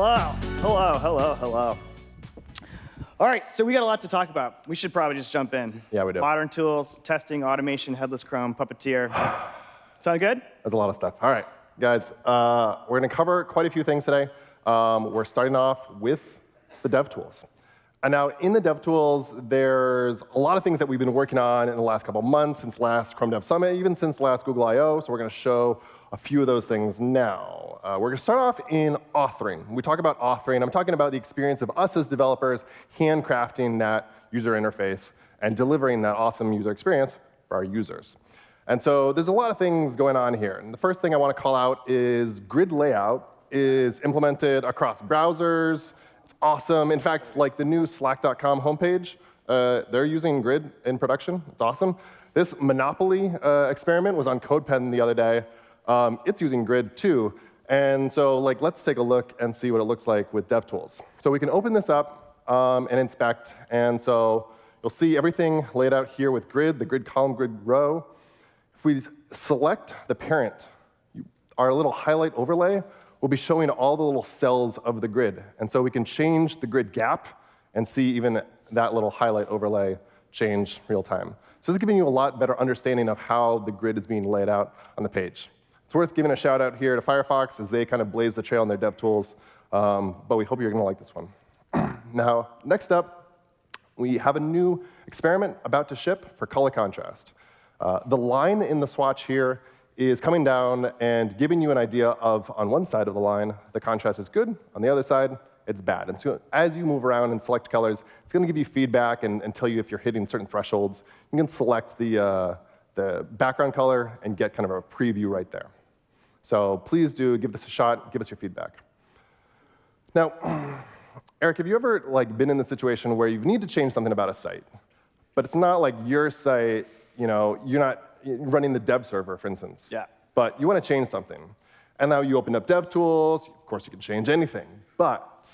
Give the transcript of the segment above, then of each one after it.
Hello, hello, hello, hello. All right, so we got a lot to talk about. We should probably just jump in. Yeah, we do. Modern tools, testing, automation, headless Chrome, Puppeteer. Sound good? That's a lot of stuff. All right, guys, uh, we're going to cover quite a few things today. Um, we're starting off with the dev tools. And now in the dev tools, there's a lot of things that we've been working on in the last couple months, since last Chrome Dev Summit, even since last Google I.O. So we're going to show a few of those things now. Uh, we're going to start off in authoring. We talk about authoring, I'm talking about the experience of us as developers handcrafting that user interface and delivering that awesome user experience for our users. And so there's a lot of things going on here. And the first thing I want to call out is grid layout is implemented across browsers. It's awesome. In fact, like the new slack.com homepage, uh, they're using grid in production. It's awesome. This Monopoly uh, experiment was on CodePen the other day. Um, it's using grid too. And so like, let's take a look and see what it looks like with DevTools. So we can open this up um, and inspect. And so you'll see everything laid out here with grid, the grid column, grid row. If we select the parent, our little highlight overlay will be showing all the little cells of the grid. And so we can change the grid gap and see even that little highlight overlay change real time. So this is giving you a lot better understanding of how the grid is being laid out on the page. It's worth giving a shout out here to Firefox as they kind of blaze the trail in their dev tools, um, but we hope you're going to like this one. now, next up, we have a new experiment about to ship for color contrast. Uh, the line in the swatch here is coming down and giving you an idea of, on one side of the line, the contrast is good. On the other side, it's bad. And so as you move around and select colors, it's going to give you feedback and, and, tell you if you're hitting certain thresholds. You can select the, uh, the background color and get kind of a preview right there. So please do give this a shot. Give us your feedback. Now, Eric, have you ever like been in the situation where you need to change something about a site, but it's not like your site, you know, you're not running the dev server, for instance. Yeah. But you want to change something. And now you open up DevTools. Of course, you can change anything. But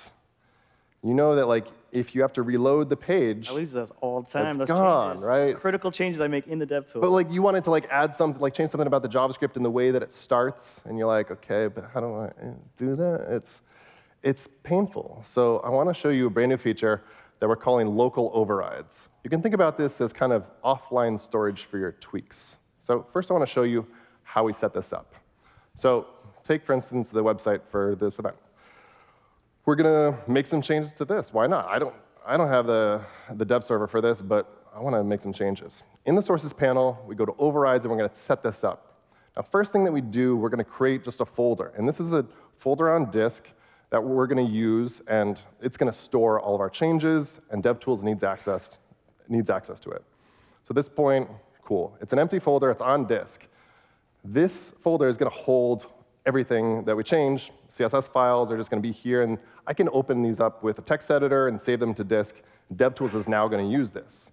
you know that like if you have to reload the page, I lose those all the time. It's those gone, changes, right? Those critical changes I make in the dev tool. But like you wanted to like add something, like change something about the JavaScript and the way that it starts, and you're like, okay, but how do I eh, do that? It's it's painful. So I want to show you a brand new feature that we're calling local overrides. You can think about this as kind of offline storage for your tweaks. So first I want to show you how we set this up. So take, for instance, the website for this event we're going to make some changes to this. Why not? I don't, I don't have the, the dev server for this, but I want to make some changes. In the sources panel, we go to overrides, and we're going to set this up. Now, first thing that we do, we're going to create just a folder. And this is a folder on disk that we're going to use, and it's going to store all of our changes, and DevTools needs access, needs access to it. So at this point, cool. It's an empty folder. It's on disk. This folder is going to hold everything that we change. CSS files are just going to be here, and I can open these up with a text editor and save them to disk. DevTools is now going to use this.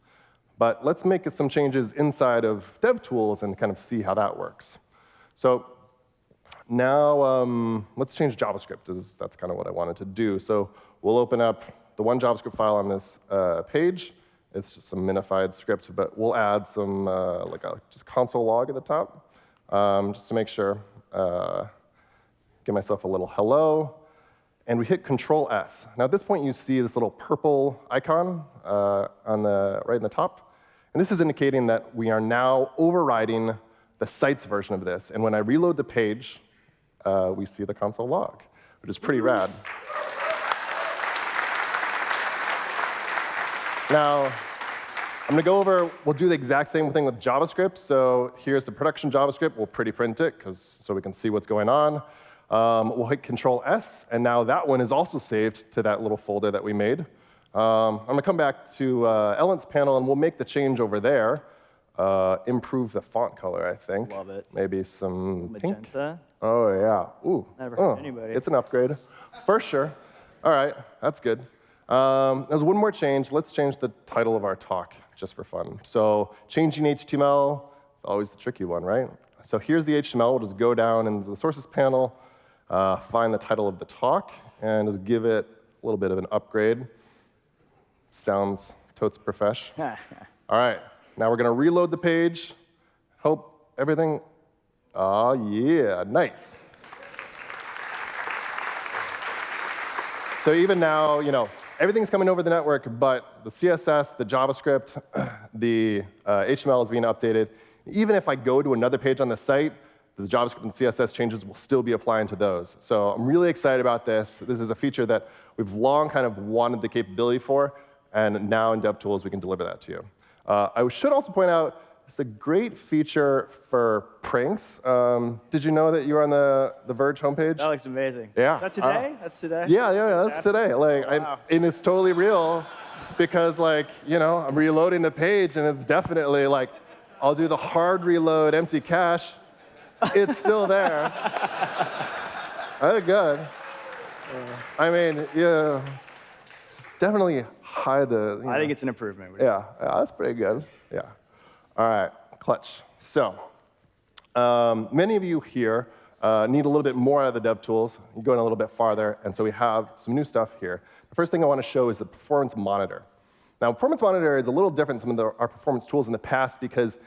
But let's make some changes inside of DevTools and kind of see how that works. So now um, let's change JavaScript. That's kind of what I wanted to do. So we'll open up the one JavaScript file on this uh, page. It's just some minified script, but we'll add some uh, like a just console log at the top, um, just to make sure. Uh, give myself a little hello, and we hit Control S. Now at this point, you see this little purple icon uh, on the right in the top, and this is indicating that we are now overriding the site's version of this. And when I reload the page, uh, we see the console log, which is pretty rad. Now, I'm going to go over, we'll do the exact same thing with JavaScript. So here's the production JavaScript. We'll pretty print it cause, so we can see what's going on. Um, we'll hit Control S, and now that one is also saved to that little folder that we made. Um, I'm going to come back to uh, Elements panel, and we'll make the change over there. Uh, improve the font color, I think. Love it. Maybe some Magenta. pink. Oh, yeah. Ooh. Never oh, anybody. It's an upgrade. For sure. All right, that's good. Um, there's one more change. Let's change the title of our talk, just for fun. So changing HTML, always the tricky one, right? So here's the HTML. We'll just go down into the sources panel, uh, find the title of the talk, and just give it a little bit of an upgrade. Sounds totes profesh. All right, now we're going to reload the page. Hope everything, oh yeah, nice. So even now, you know, everything's coming over the network, but the CSS, the JavaScript, the uh, HTML is being updated. Even if I go to another page on the site, the JavaScript and CSS changes will still be applying to those. So I'm really excited about this. This is a feature that we've long kind of wanted the capability for, and now in DevTools we can deliver that to you. Uh, I should also point out it's a great feature for pranks. Um, did you know that you were on the, the Verge homepage? That looks amazing. Yeah. That's today? that's today? Yeah, yeah, yeah, that's today. Like, I, and it's totally real because, like, you know, I'm reloading the page, and it's definitely like, I'll do the hard reload, empty cache. It's still there. Oh, good. I mean, yeah, definitely hide the. I know. think it's an improvement. Yeah, yeah, that's pretty good. Yeah. All right, clutch. So, um, many of you here uh, need a little bit more out of the dev tools. You're going a little bit farther, and so we have some new stuff here. The first thing I want to show is the performance monitor. Now, performance monitor is a little different than some of the, our performance tools in the past because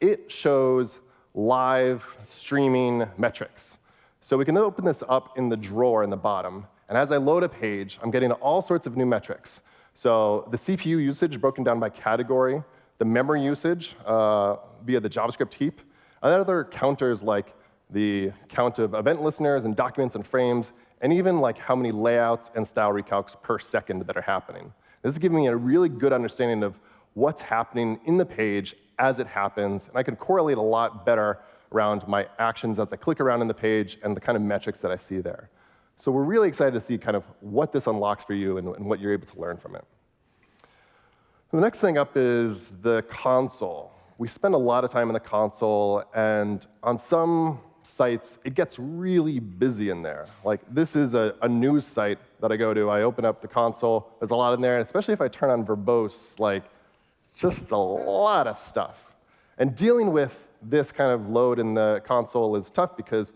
it shows live streaming metrics. So we can open this up in the drawer in the bottom, and as I load a page, I'm getting all sorts of new metrics. So the CPU usage broken down by category, the memory usage uh, via the JavaScript heap, and then other counters like the count of event listeners and documents and frames, and even like how many layouts and style recalcs per second that are happening. This is giving me a really good understanding of what's happening in the page as it happens, and I can correlate a lot better around my actions as I click around in the page and the kind of metrics that I see there. So we're really excited to see kind of what this unlocks for you and, and what you're able to learn from it. The next thing up is the console. We spend a lot of time in the console, and on some sites, it gets really busy in there. Like, this is a, a news site that I go to. I open up the console, there's a lot in there, and especially if I turn on verbose, like, just a lot of stuff. And dealing with this kind of load in the console is tough because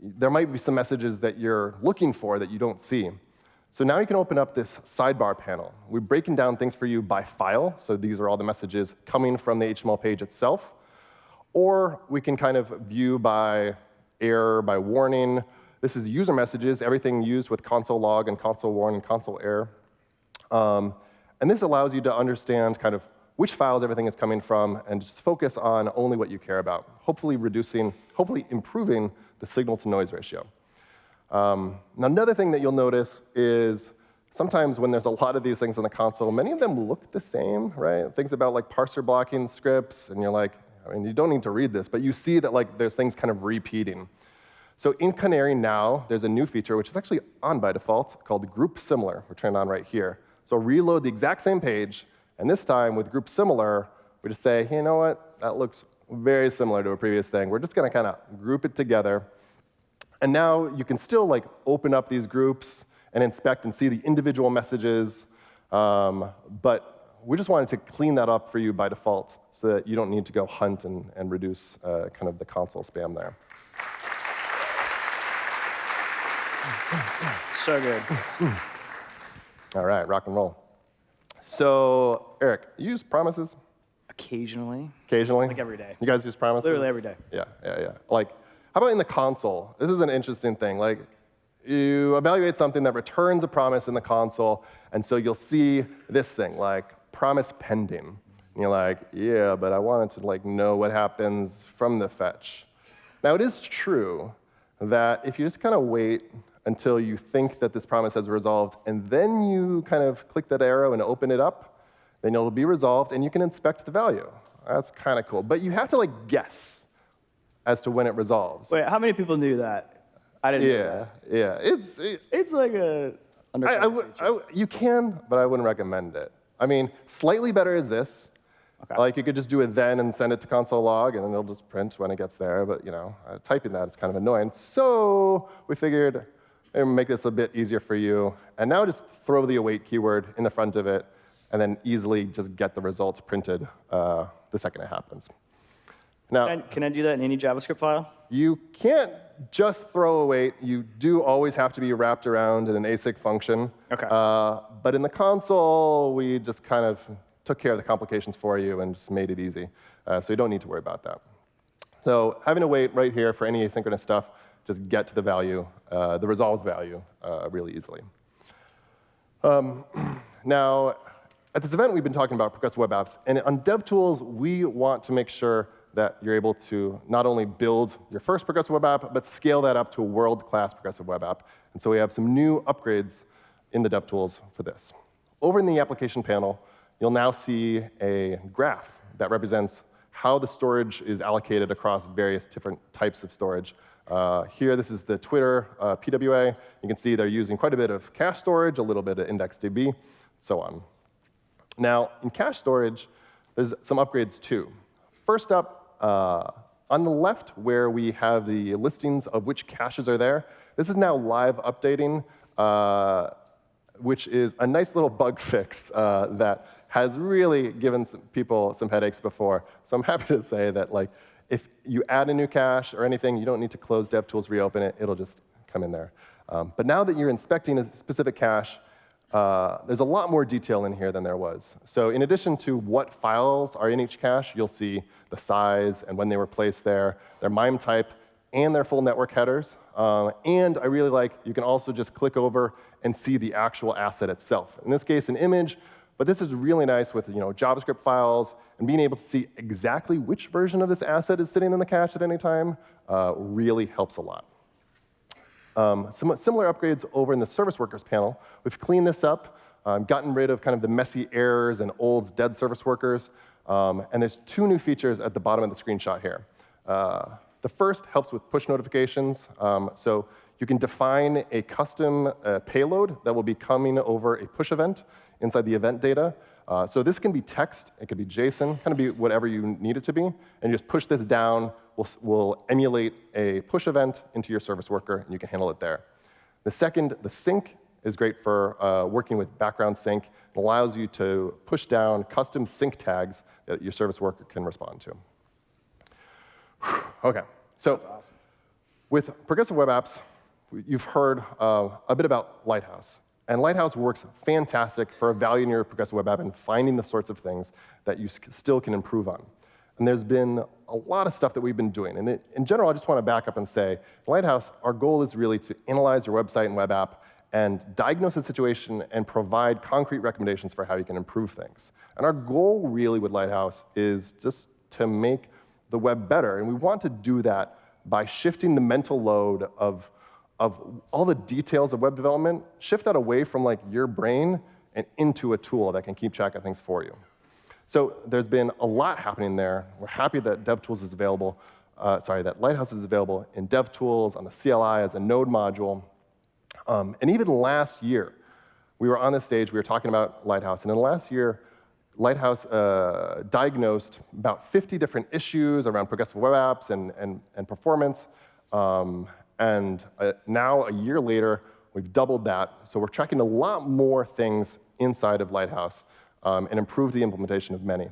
there might be some messages that you're looking for that you don't see. So now you can open up this sidebar panel. We're breaking down things for you by file, so these are all the messages coming from the HTML page itself. Or we can kind of view by error, by warning. This is user messages, everything used with console log and console warn and console error. Um, and this allows you to understand kind of which files everything is coming from and just focus on only what you care about, hopefully reducing, hopefully improving the signal to noise ratio. Um, now, another thing that you'll notice is sometimes when there's a lot of these things on the console, many of them look the same, right? Things about like parser blocking scripts, and you're like, I mean, you don't need to read this, but you see that like there's things kind of repeating. So in Canary now, there's a new feature, which is actually on by default, called Group Similar. We're turned on right here. So reload the exact same page, and this time with Group Similar, we just say, hey, you know what? That looks very similar to a previous thing. We're just going to kind of group it together. And now you can still like open up these groups and inspect and see the individual messages, um, but we just wanted to clean that up for you by default so that you don't need to go hunt and, and reduce uh, kind of the console spam there. So good. All right, rock and roll. So, Eric, you use promises Occasionally, occasionally? like every day. You guys use promises? Literally every day. Yeah, yeah, yeah. Like, how about in the console? This is an interesting thing. Like, you evaluate something that returns a promise in the console, and so you'll see this thing, like promise pending. And you're like, yeah, but I wanted to like know what happens from the fetch. Now, it is true that if you just kind of wait until you think that this promise has resolved, and then you kind of click that arrow and open it up, then it'll be resolved, and you can inspect the value. That's kind of cool. But you have to like guess as to when it resolves. Wait, how many people knew that? I didn't know Yeah, that. yeah. It's, it, It's like a I, would. I you can, but I wouldn't recommend it. I mean, slightly better is this. Okay. Like you could just do it then and send it to console log, and then it'll just print when it gets there. But you know, uh, typing that is kind of annoying. So we figured maybe make this a bit easier for you. And now just throw the await keyword in the front of it, and then easily just get the results printed uh, the second it happens. Now, Can I, can I do that in any JavaScript file? you can't just throw await. You do always have to be wrapped around in an async function. Okay. Uh, but in the console, we just kind of took care of the complications for you and just made it easy. Uh, so you don't need to worry about that. So having to wait right here for any asynchronous stuff, just get to the value, uh, the resolved value, uh, really easily. Um, now, at this event, we've been talking about progressive web apps. And on DevTools, we want to make sure that you're able to not only build your first progressive web app, but scale that up to a world-class progressive web app. And so we have some new upgrades in the DevTools for this. Over in the application panel, you'll now see a graph that represents how the storage is allocated across various different types of storage. Uh, here, this is the Twitter uh, PWA. You can see they're using quite a bit of cache storage, a little bit of IndexedDB, so on. Now, in cache storage, there's some upgrades too. First up, uh, on the left, where we have the listings of which caches are there, this is now live updating, uh, which is a nice little bug fix uh, that has really given some people some headaches before. So I'm happy to say that like, if you add a new cache or anything, you don't need to close DevTools, reopen it. It'll just come in there. Um, but now that you're inspecting a specific cache, uh, there's a lot more detail in here than there was. So in addition to what files are in each cache, you'll see the size and when they were placed there, their MIME type, and their full network headers. Uh, and I really like, you can also just click over and see the actual asset itself. In this case, an image, but this is really nice with you know, JavaScript files and being able to see exactly which version of this asset is sitting in the cache at any time uh, really helps a lot. Um, some similar upgrades over in the service workers panel. We've cleaned this up, um, gotten rid of kind of the messy errors and old dead service workers. Um, and there's two new features at the bottom of the screenshot here. Uh, the first helps with push notifications. Um, so you can define a custom uh, payload that will be coming over a push event inside the event data. Uh, so this can be text, it could be JSON, kind of be whatever you need it to be, and you just push this down will, will emulate a push event into your service worker, and you can handle it there. The second, the sync, is great for uh, working with background sync. It allows you to push down custom sync tags that your service worker can respond to. OK, so awesome. with progressive web apps, you've heard uh, a bit about Lighthouse. And Lighthouse works fantastic for evaluating your progressive web app and finding the sorts of things that you still can improve on. And there's been a lot of stuff that we've been doing. And it, in general, I just want to back up and say, Lighthouse, our goal is really to analyze your website and web app and diagnose the situation and provide concrete recommendations for how you can improve things. And our goal really with Lighthouse is just to make the web better. And we want to do that by shifting the mental load of, of all the details of web development, shift that away from like your brain and into a tool that can keep track of things for you. So there's been a lot happening there. We're happy that DevTools is available, uh, sorry, that Lighthouse is available in DevTools, on the CLI as a node module. Um, and even last year, we were on this stage, we were talking about Lighthouse, and in the last year, Lighthouse uh, diagnosed about 50 different issues around progressive web apps and, and, and performance. Um, and uh, now, a year later, we've doubled that. So we're tracking a lot more things inside of Lighthouse um, and improve the implementation of many.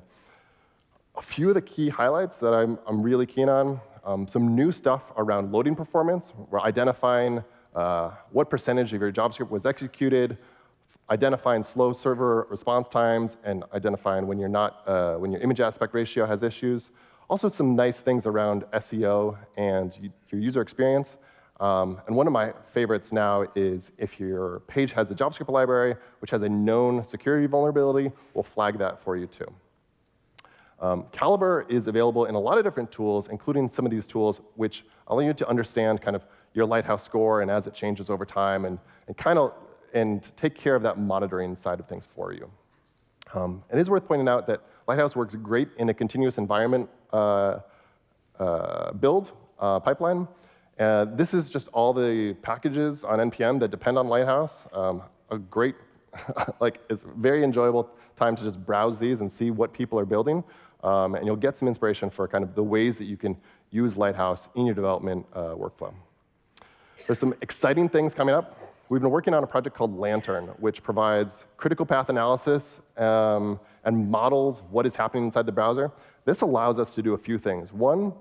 A few of the key highlights that I'm, I'm really keen on, um, some new stuff around loading performance. We're identifying uh, what percentage of your JavaScript was executed, identifying slow server response times, and identifying when, you're not, uh, when your image aspect ratio has issues. Also some nice things around SEO and your user experience. Um, and one of my favorites now is if your page has a JavaScript library, which has a known security vulnerability, we'll flag that for you too. Um, Calibre is available in a lot of different tools, including some of these tools, which allow you to understand kind of your Lighthouse score and as it changes over time, and, and kind of and take care of that monitoring side of things for you. Um, it is worth pointing out that Lighthouse works great in a continuous environment uh, uh, build uh, pipeline. Uh, this is just all the packages on NPM that depend on Lighthouse. Um, a great, like, it's very enjoyable time to just browse these and see what people are building. Um, and you'll get some inspiration for kind of the ways that you can use Lighthouse in your development uh, workflow. There's some exciting things coming up. We've been working on a project called Lantern, which provides critical path analysis um, and models what is happening inside the browser. This allows us to do a few things. One,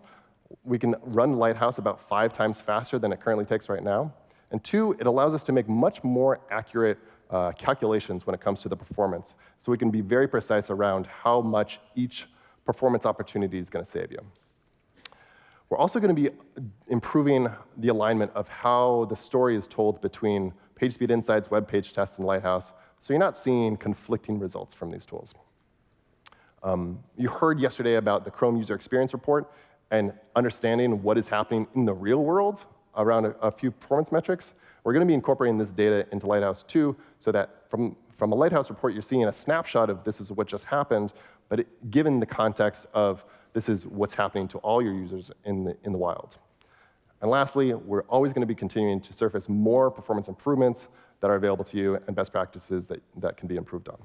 we can run Lighthouse about five times faster than it currently takes right now. And two, it allows us to make much more accurate uh, calculations when it comes to the performance. So we can be very precise around how much each performance opportunity is going to save you. We're also going to be improving the alignment of how the story is told between PageSpeed Insights, Web Page Test, and Lighthouse so you're not seeing conflicting results from these tools. Um, you heard yesterday about the Chrome User Experience Report and understanding what is happening in the real world around a, a few performance metrics. We're going to be incorporating this data into Lighthouse 2 so that from, from a Lighthouse report, you're seeing a snapshot of this is what just happened, but it, given the context of this is what's happening to all your users in the, in the wild. And lastly, we're always going to be continuing to surface more performance improvements that are available to you and best practices that, that can be improved on.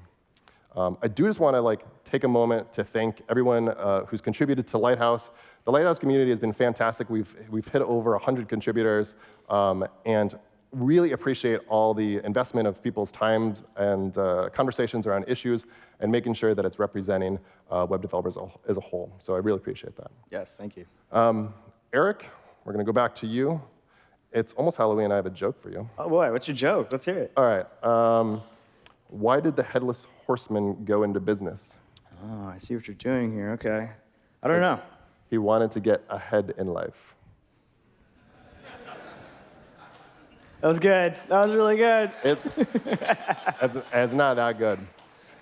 Um, I do just want to like take a moment to thank everyone uh, who's contributed to Lighthouse. The Lighthouse community has been fantastic. We've, we've hit over 100 contributors, um, and really appreciate all the investment of people's time and uh, conversations around issues and making sure that it's representing uh, web developers as a whole. So I really appreciate that. Yes, thank you. Um, Eric, we're going to go back to you. It's almost Halloween. And I have a joke for you. Oh, boy, what's your joke? Let's hear it. All right. Um, why did the headless horseman go into business? Oh, I see what you're doing here. Okay. I don't know. He wanted to get ahead in life. That was good. That was really good. It's, it's, it's not that good.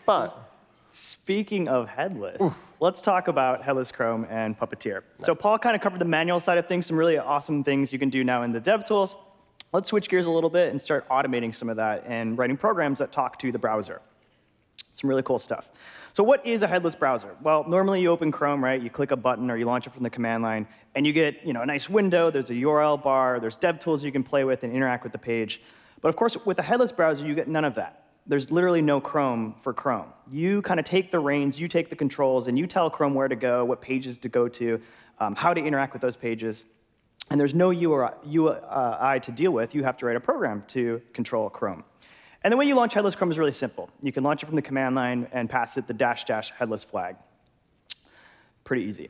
But Speaking of headless, let's talk about Headless Chrome and Puppeteer. So Paul kind of covered the manual side of things, some really awesome things you can do now in the dev tools. Let's switch gears a little bit and start automating some of that and writing programs that talk to the browser. Some really cool stuff. So what is a headless browser? Well, normally you open Chrome, right? You click a button or you launch it from the command line, and you get you know, a nice window. There's a URL bar. There's dev tools you can play with and interact with the page. But of course, with a headless browser, you get none of that. There's literally no Chrome for Chrome. You kind of take the reins, you take the controls, and you tell Chrome where to go, what pages to go to, um, how to interact with those pages. And there's no UI to deal with. You have to write a program to control Chrome. And the way you launch headless Chrome is really simple. You can launch it from the command line and pass it the dash dash headless flag. Pretty easy.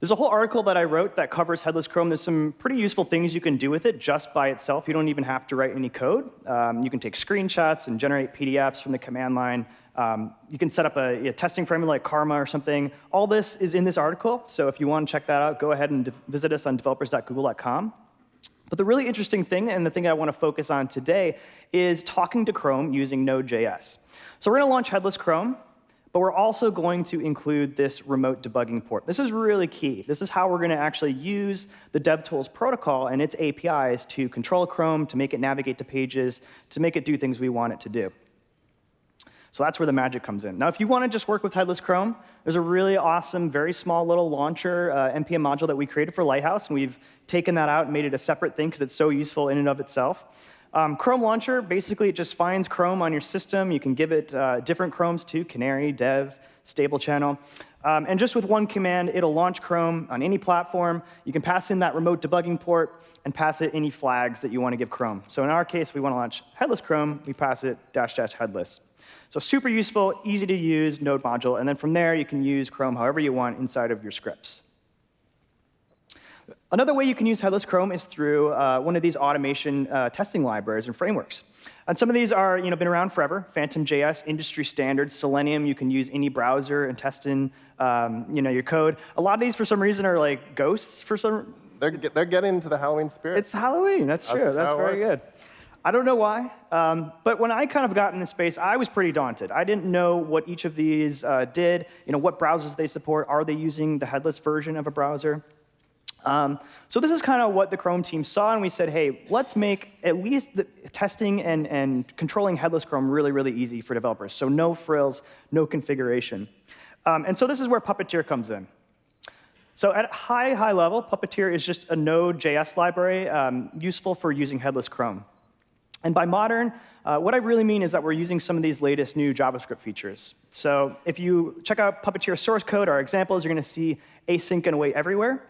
There's a whole article that I wrote that covers headless Chrome. There's some pretty useful things you can do with it just by itself. You don't even have to write any code. Um, you can take screenshots and generate PDFs from the command line. Um, you can set up a, a, testing framework like Karma or something. All this is in this article, so if you want to check that out, go ahead and visit us on developers.google.com. But the really interesting thing, and the thing I want to focus on today, is talking to Chrome using Node.js. So we're going to launch headless Chrome, but we're also going to include this remote debugging port. This is really key. This is how we're going to actually use the DevTools protocol and its APIs to control Chrome, to make it navigate to pages, to make it do things we want it to do. So that's where the magic comes in. Now, if you want to just work with headless Chrome, there's a really awesome, very small little launcher uh, NPM module that we created for Lighthouse, and we've taken that out and made it a separate thing because it's so useful in and of itself. Um, Chrome Launcher, basically, it just finds Chrome on your system. You can give it uh, different Chromes too, Canary, Dev, Stable Channel. Um, and just with one command, it'll launch Chrome on any platform. You can pass in that remote debugging port and pass it any flags that you want to give Chrome. So in our case, we want to launch headless Chrome. We pass it dash dash headless. So super useful, easy to use node module. And then from there, you can use Chrome however you want inside of your scripts. Another way you can use headless Chrome is through uh, one of these automation uh, testing libraries and frameworks. And some of these are you know, been around forever. Phantom.js, industry standard. Selenium, you can use any browser and test in um, you know, your code. A lot of these, for some reason, are like ghosts for some They're, they're getting into the Halloween spirit. It's Halloween, that's true. That's, that's very good. I don't know why, um, but when I kind of got in this space, I was pretty daunted. I didn't know what each of these uh, did, you know, what browsers they support. Are they using the headless version of a browser? Um, so this is kind of what the Chrome team saw, and we said, hey, let's make at least the testing and, and controlling headless Chrome really, really easy for developers. So no frills, no configuration. Um, and so this is where Puppeteer comes in. So at high, high level, Puppeteer is just a Node.js library um, useful for using headless Chrome. And by modern, uh, what I really mean is that we're using some of these latest new JavaScript features. So if you check out Puppeteer source code, our examples, you're going to see async and await everywhere.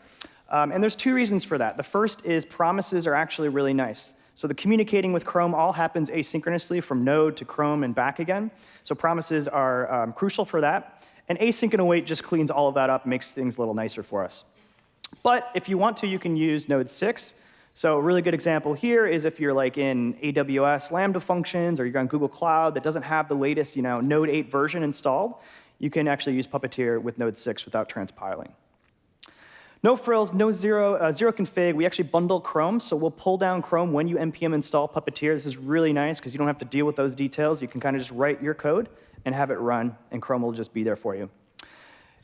Um, and there's two reasons for that. The first is promises are actually really nice. So the communicating with Chrome all happens asynchronously from Node to Chrome and back again. So promises are um, crucial for that. And async and await just cleans all of that up, makes things a little nicer for us. But if you want to, you can use Node 6. So a really good example here is if you're like in AWS Lambda functions or you're on Google Cloud that doesn't have the latest you know, Node 8 version installed, you can actually use Puppeteer with Node 6 without transpiling. No frills, no zero, uh, zero config. We actually bundle Chrome, so we'll pull down Chrome when you npm install Puppeteer. This is really nice because you don't have to deal with those details. You can kind of just write your code and have it run, and Chrome will just be there for you.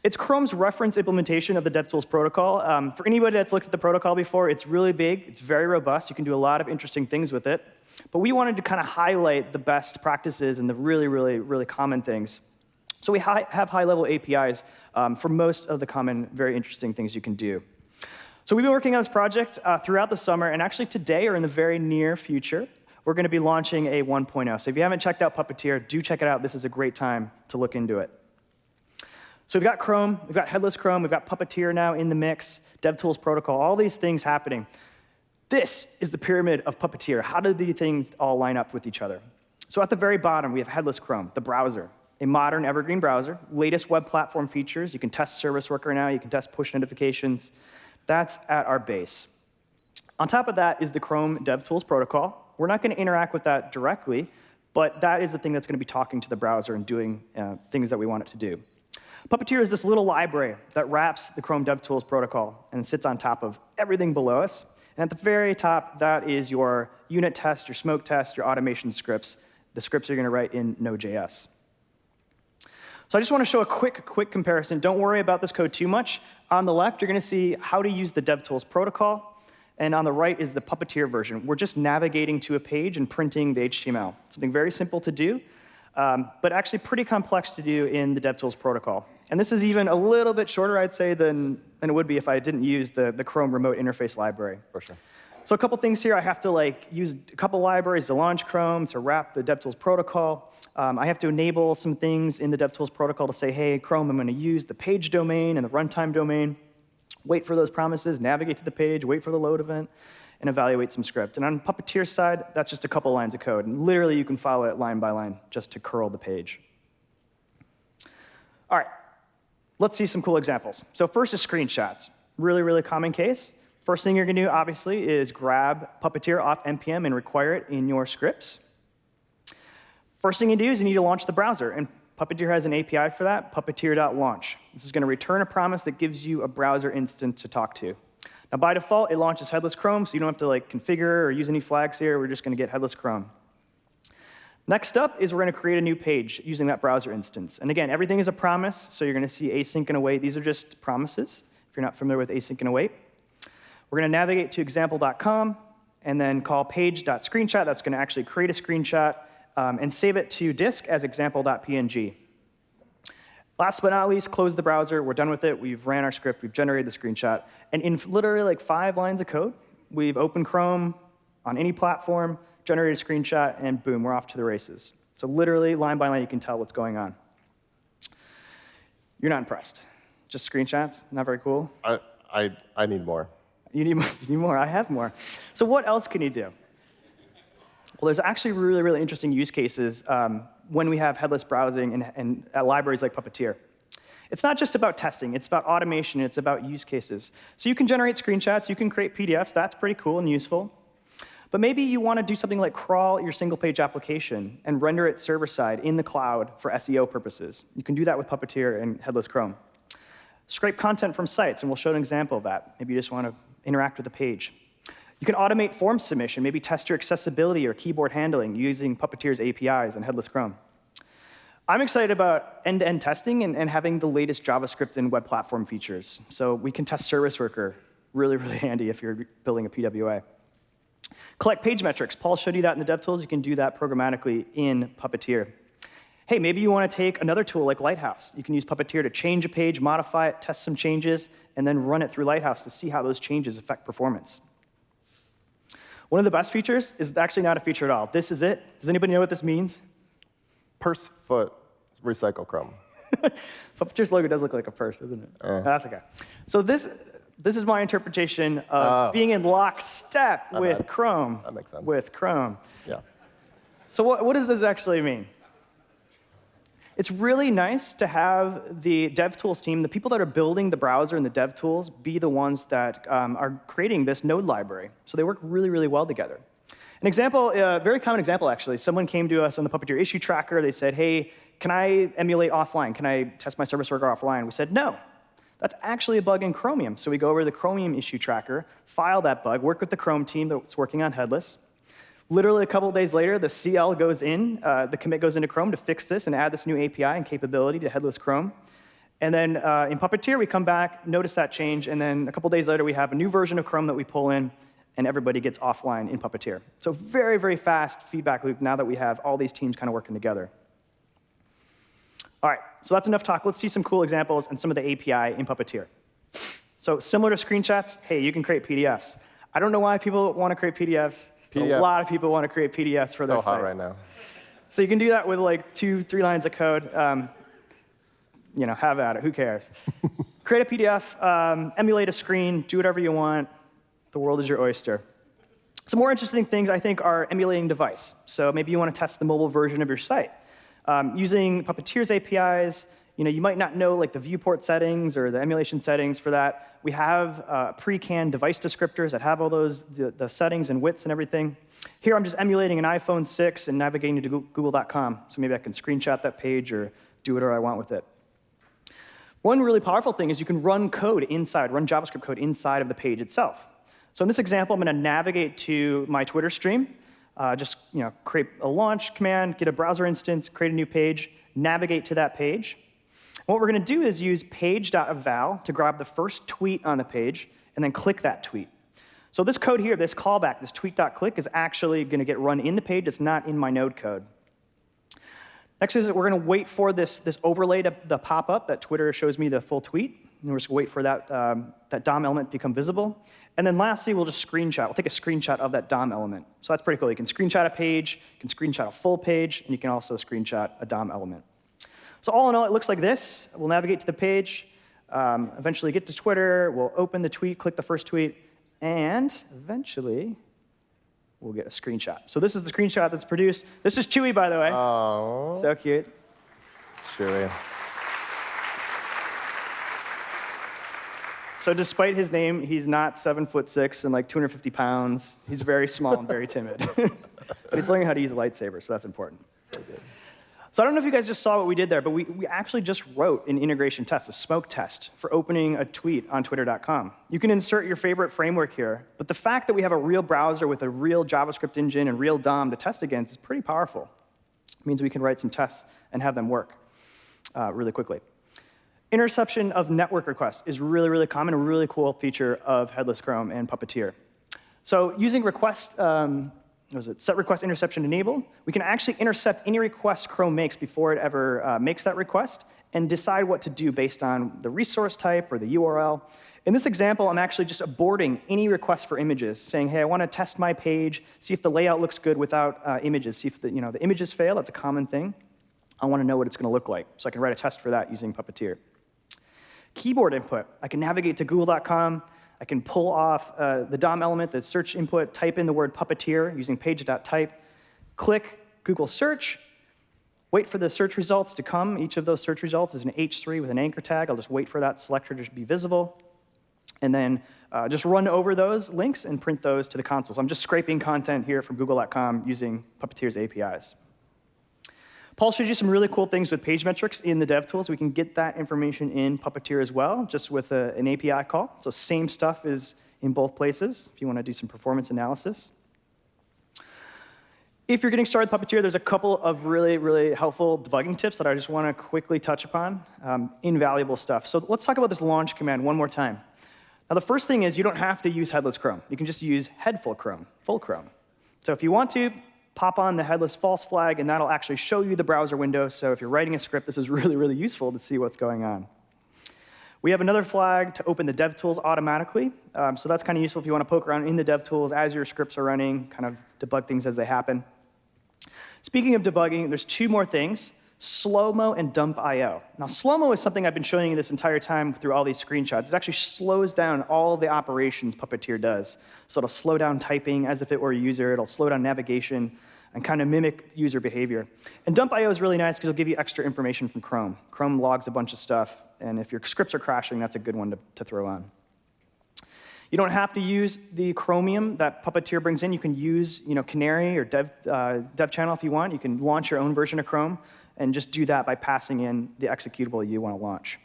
It's Chrome's reference implementation of the DevTools protocol. Um, for anybody that's looked at the protocol before, it's really big. It's very robust. You can do a lot of interesting things with it. But we wanted to kind of highlight the best practices and the really, really, really common things. So we hi have high-level APIs um, for most of the common, very interesting things you can do. So we've been working on this project uh, throughout the summer, and actually today, or in the very near future, we're going to be launching a 1.0. So if you haven't checked out Puppeteer, do check it out. This is a great time to look into it. So we've got Chrome, we've got headless Chrome, we've got Puppeteer now in the mix, DevTools protocol, all these things happening. This is the pyramid of Puppeteer. How do these things all line up with each other? So at the very bottom, we have headless Chrome, the browser, a modern evergreen browser, latest web platform features. You can test Service Worker now, you can test push notifications. That's at our base. On top of that is the Chrome DevTools protocol. We're not going to interact with that directly, but that is the thing that's going to be talking to the browser and doing uh, things that we want it to do. Puppeteer is this little library that wraps the Chrome DevTools protocol and sits on top of everything below us. And at the very top, that is your unit test, your smoke test, your automation scripts, the scripts you're going to write in Node.js. So I just want to show a quick, quick comparison. Don't worry about this code too much. On the left, you're going to see how to use the DevTools protocol. And on the right is the Puppeteer version. We're just navigating to a page and printing the HTML. Something very simple to do um, but actually pretty complex to do in the DevTools protocol. And this is even a little bit shorter, I'd say, than, than it would be if I didn't use the, the Chrome remote interface library. For sure. So a couple things here. I have to like use a couple libraries to launch Chrome, to wrap the DevTools protocol. Um, I have to enable some things in the DevTools protocol to say, hey, Chrome, I'm going to use the page domain and the runtime domain. Wait for those promises, navigate to the page, wait for the load event and evaluate some script. And on Puppeteer's side, that's just a couple lines of code. And literally, you can follow it line by line just to curl the page. All right, let's see some cool examples. So first is screenshots. Really, really common case. First thing you're going to do, obviously, is grab Puppeteer off NPM and require it in your scripts. First thing you do is you need to launch the browser. And Puppeteer has an API for that, puppeteer.launch. This is going to return a promise that gives you a browser instance to talk to. Now, by default, it launches headless Chrome, so you don't have to like configure or use any flags here. We're just going to get headless Chrome. Next up is we're going to create a new page using that browser instance. And again, everything is a promise, so you're going to see async and await. These are just promises, if you're not familiar with async and await. We're going to navigate to example.com and then call page.screenshot. That's going to actually create a screenshot um, and save it to disk as example.png. Last but not least, close the browser. We're done with it. We've ran our script. We've generated the screenshot. And in literally like five lines of code, we've opened Chrome on any platform, generated a screenshot, and boom, we're off to the races. So literally, line by line, you can tell what's going on. You're not impressed. Just screenshots? Not very cool? I, I, I need more. You need, you need more. I have more. So what else can you do? Well, there's actually really, really interesting use cases um, when we have headless browsing and, and uh, libraries like Puppeteer. It's not just about testing, it's about automation, it's about use cases. So you can generate screenshots, you can create PDFs, that's pretty cool and useful. But maybe you want to do something like crawl your single page application and render it server side in the cloud for SEO purposes. You can do that with Puppeteer and Headless Chrome. Scrape content from sites, and we'll show an example of that. Maybe you just want to interact with the page. You can automate form submission, maybe test your accessibility or keyboard handling using Puppeteer's APIs and Headless Chrome. I'm excited about end-to-end -end testing and, and, having the latest JavaScript and web platform features. So we can test Service Worker, really, really handy if you're building a PWA. Collect page metrics. Paul showed you that in the DevTools. You can do that programmatically in Puppeteer. Hey, maybe you want to take another tool like Lighthouse. You can use Puppeteer to change a page, modify it, test some changes, and then run it through Lighthouse to see how those changes affect performance. One of the best features is actually not a feature at all. This is it. Does anybody know what this means? Purse foot recycle Chrome. Puppeteer's logo does look like a purse, doesn't it? Uh. That's okay. So this, this is my interpretation of oh. being in lockstep with Chrome. That makes sense. With Chrome. Yeah. So what, what does this actually mean? It's really nice to have the DevTools team, the people that are building the browser and the DevTools, be the ones that um, are creating this node library. So they work really, really well together. An example, a very common example, actually, someone came to us on the Puppeteer issue tracker. They said, hey, can I emulate offline? Can I test my service worker offline? We said, no. That's actually a bug in Chromium. So we go over to the Chromium issue tracker, file that bug, work with the Chrome team that's working on headless. Literally a couple days later, the CL goes in, uh, the commit goes into Chrome to fix this and add this new API and capability to headless Chrome. And then uh, in Puppeteer, we come back, notice that change, and then a couple days later, we have a new version of Chrome that we pull in, and everybody gets offline in Puppeteer. So very, very fast feedback loop now that we have all these teams kind of working together. All right, so that's enough talk. Let's see some cool examples and some of the API in Puppeteer. So similar to screenshots, hey, you can create PDFs. I don't know why people want to create PDFs. PDF. A lot of people want to create PDFs for their So hot site. right now. So you can do that with like two, three lines of code. Um, you know, have at it. Who cares? Create a PDF, um, emulate a screen, do whatever you want. The world is your oyster. Some more interesting things, I think, are emulating device. So maybe you want to test the mobile version of your site. Um, using Puppeteer's APIs, you know, you might not know like the viewport settings or the emulation settings for that. We have uh, pre-canned device descriptors that have all those the, the settings and widths and everything. Here I'm just emulating an iPhone 6 and navigating to google.com. So maybe I can screenshot that page or do whatever I want with it. One really powerful thing is you can run code inside, run JavaScript code inside of the page itself. So in this example, I'm going to navigate to my Twitter stream, uh, just you know, create a launch command, get a browser instance, create a new page, navigate to that page. What we're going to do is use page.eval to grab the first tweet on the page and then click that tweet. So this code here, this callback, this tweet.click, is actually going to get run in the page. It's not in my node code. Next is that we're going to wait for this, this overlay to the pop up that Twitter shows me the full tweet. And we're just going to wait for that, um, that DOM element to become visible. And then lastly, we'll just screenshot. We'll take a screenshot of that DOM element. So that's pretty cool. You can screenshot a page, you can screenshot a full page, and you can also screenshot a DOM element. So all in all, it looks like this. We'll navigate to the page, um, eventually get to Twitter, we'll open the tweet, click the first tweet, and eventually we'll get a screenshot. So this is the screenshot that's produced. This is Chewy, by the way. Oh, So cute. Chewy. So despite his name, he's not seven foot six and like 250 pounds. He's very small and very timid. but he's learning how to use a lightsaber, so that's important. So I don't know if you guys just saw what we did there, but we, we actually just wrote an integration test, a smoke test, for opening a tweet on twitter.com. You can insert your favorite framework here, but the fact that we have a real browser with a real JavaScript engine and real DOM to test against is pretty powerful. It means we can write some tests and have them work uh, really quickly. Interception of network requests is really, really common, a really cool feature of Headless Chrome and Puppeteer. So using request, um, was it, set request interception enabled, we can actually intercept any request Chrome makes before it ever uh, makes that request and decide what to do based on the resource type or the URL. In this example, I'm actually just aborting any request for images, saying, hey, I want to test my page, see if the layout looks good without uh, images, see if the, you know, the images fail, that's a common thing. I want to know what it's going to look like, so I can write a test for that using Puppeteer. Keyboard input, I can navigate to google.com, I can pull off uh, the DOM element, the search input, type in the word puppeteer using page.type, click Google search, wait for the search results to come. Each of those search results is an H3 with an anchor tag. I'll just wait for that selector to be visible. And then uh, just run over those links and print those to the console. So I'm just scraping content here from google.com using Puppeteer's APIs. Paul showed you some really cool things with page metrics in the DevTools. We can get that information in Puppeteer as well, just with a, an API call. So same stuff is in both places if you want to do some performance analysis. If you're getting started with Puppeteer, there's a couple of really, really helpful debugging tips that I just want to quickly touch upon. Um, invaluable stuff. So let's talk about this launch command one more time. Now, the first thing is you don't have to use headless Chrome. You can just use headful Chrome, full Chrome. So if you want to, pop on the headless false flag, and that'll actually show you the browser window. So if you're writing a script, this is really, really useful to see what's going on. We have another flag to open the DevTools automatically. Um, so that's kind of useful if you want to poke around in the DevTools as your scripts are running, kind of debug things as they happen. Speaking of debugging, there's two more things, slow-mo and dump IO. Now, slow-mo is something I've been showing you this entire time through all these screenshots. It actually slows down all the operations Puppeteer does. So it'll slow down typing as if it were a user. It'll slow down navigation and kind of mimic user behavior. And dump IO is really nice because it'll give you extra information from Chrome. Chrome logs a bunch of stuff, and if your scripts are crashing, that's a good one to, to throw on. You don't have to use the Chromium that Puppeteer brings in. You can use you know, Canary or Dev, uh, Dev Channel if you want. You can launch your own version of Chrome and just do that by passing in the executable you want to launch.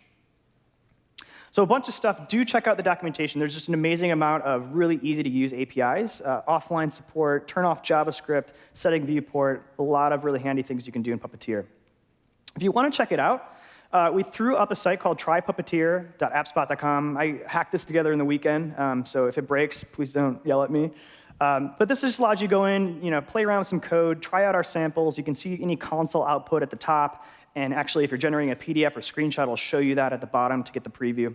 So a bunch of stuff. Do check out the documentation. There's just an amazing amount of really easy to use APIs, uh, offline support, turn off JavaScript, setting viewport, a lot of really handy things you can do in Puppeteer. If you want to check it out, uh, we threw up a site called trypuppeteer.appspot.com. I hacked this together in the weekend, um, so if it breaks, please don't yell at me. Um, but this just allows you to go in, you know, play around with some code, try out our samples. You can see any console output at the top, and actually, if you're generating a PDF or screenshot, it'll show you that at the bottom to get the preview.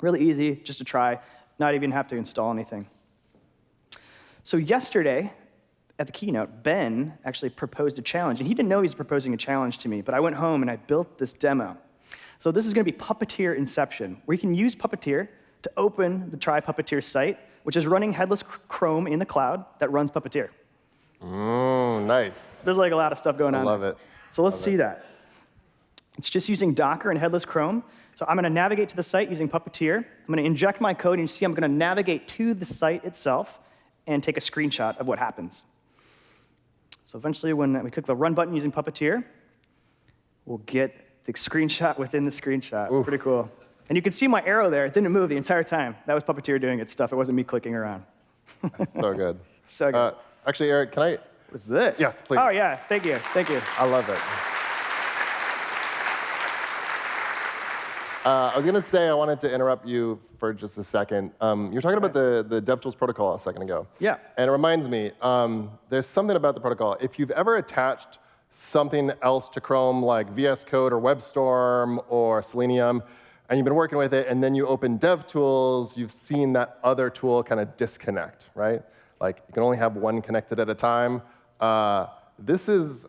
Really easy, just to try, not even have to install anything. So yesterday, at the keynote, Ben actually proposed a challenge, and he didn't know he was proposing a challenge to me, but I went home and I built this demo. So this is going to be Puppeteer Inception, where you can use Puppeteer to open the Try Puppeteer site, which is running headless Chrome in the cloud that runs Puppeteer. Mm, nice. There's like a lot of stuff going I on. love it. So let's Love see it. that. It's just using Docker and headless Chrome. So I'm going to navigate to the site using Puppeteer. I'm going to inject my code, and you see I'm going to navigate to the site itself and take a screenshot of what happens. So eventually, when we click the Run button using Puppeteer, we'll get the screenshot within the screenshot. Pretty cool. And you can see my arrow there. It didn't move the entire time. That was Puppeteer doing its stuff. It wasn't me clicking around. So good. So good. Uh, actually, Eric, can I? What's this? yes, please. Oh, yeah. Thank you. Thank you. I love it. Uh, I was going to say I wanted to interrupt you for just a second. Um, you were talking about the, the DevTools protocol a second ago. Yeah. And it reminds me, um, there's something about the protocol. If you've ever attached something else to Chrome, like VS Code or WebStorm or Selenium, and you've been working with it, and then you open DevTools, you've seen that other tool kind of disconnect, right? Like you can only have one connected at a time. Uh, this is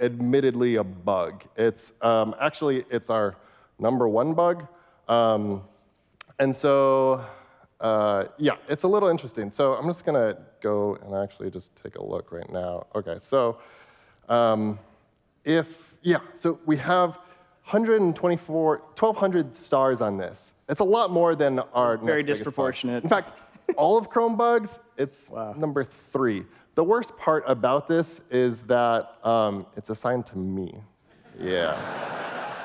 admittedly a bug. It's um, actually it's our number one bug, um, and so uh, yeah, it's a little interesting. So I'm just gonna go and actually just take a look right now. Okay, so um, if yeah, so we have 124, 1,200 stars on this. It's a lot more than our Very next biggest bug. disproportionate. In fact, all of Chrome bugs, it's number three. The worst part about this is that um, it's assigned to me. Yeah.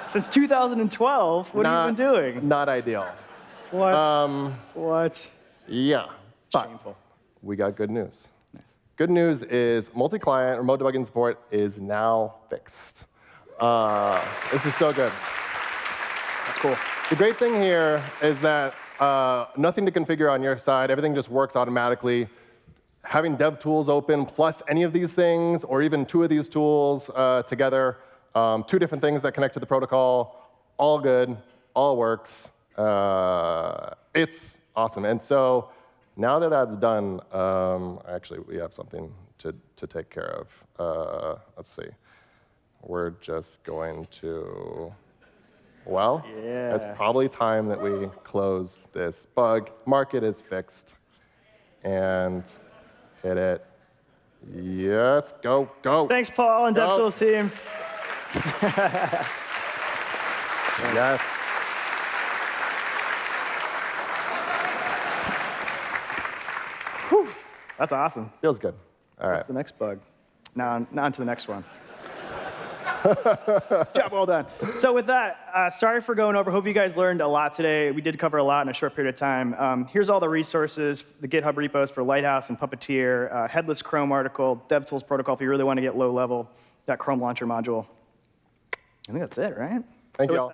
Since 2012, what have you been doing? Not ideal. What? Um, what? yeah. But Shameful. we got good news. Nice. Good news is multi-client remote debugging support is now fixed. Uh, this is so good. That's cool. The great thing here is that uh, nothing to configure on your side. Everything just works automatically. Having dev tools open plus any of these things, or even two of these tools uh, together, um, two different things that connect to the protocol, all good, all works. Uh, it's awesome. And so now that that's done, um, actually, we have something to, to take care of. Uh, let's see. We're just going to, well, it's probably time that we close this bug. Market is fixed. And hit it. Yes, go, go. Thanks, Paul and. DevTools team. Yes. That's awesome. Feels good. All right. That's the next bug. Now, now on to the next one. Job well done. So with that, uh, sorry for going over. Hope you guys learned a lot today. We did cover a lot in a short period of time. Um, here's all the resources, the GitHub repos for Lighthouse and Puppeteer, uh, headless Chrome article, DevTools protocol if you really want to get low level, that Chrome launcher module. I think that's it, right? Thank So you all.